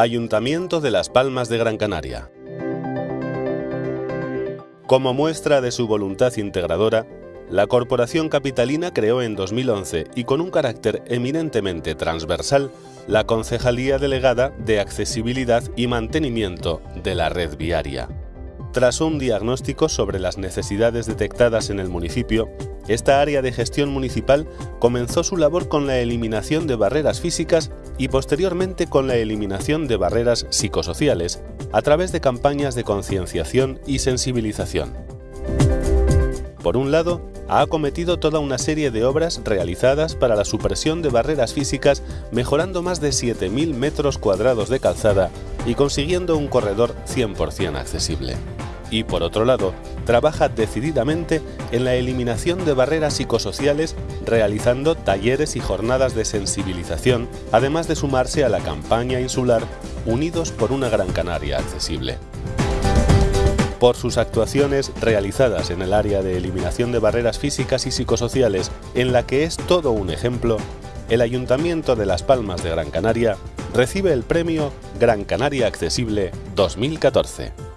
Ayuntamiento de Las Palmas de Gran Canaria. Como muestra de su voluntad integradora, la Corporación Capitalina creó en 2011 y con un carácter eminentemente transversal la Concejalía Delegada de Accesibilidad y Mantenimiento de la Red Viaria. Tras un diagnóstico sobre las necesidades detectadas en el municipio, esta área de gestión municipal comenzó su labor con la eliminación de barreras físicas y posteriormente con la eliminación de barreras psicosociales a través de campañas de concienciación y sensibilización. Por un lado, ha acometido toda una serie de obras realizadas para la supresión de barreras físicas, mejorando más de 7.000 metros cuadrados de calzada y consiguiendo un corredor 100% accesible y, por otro lado, trabaja decididamente en la eliminación de barreras psicosociales realizando talleres y jornadas de sensibilización, además de sumarse a la campaña insular Unidos por una Gran Canaria accesible. Por sus actuaciones realizadas en el área de eliminación de barreras físicas y psicosociales, en la que es todo un ejemplo, el Ayuntamiento de Las Palmas de Gran Canaria recibe el premio Gran Canaria Accesible 2014.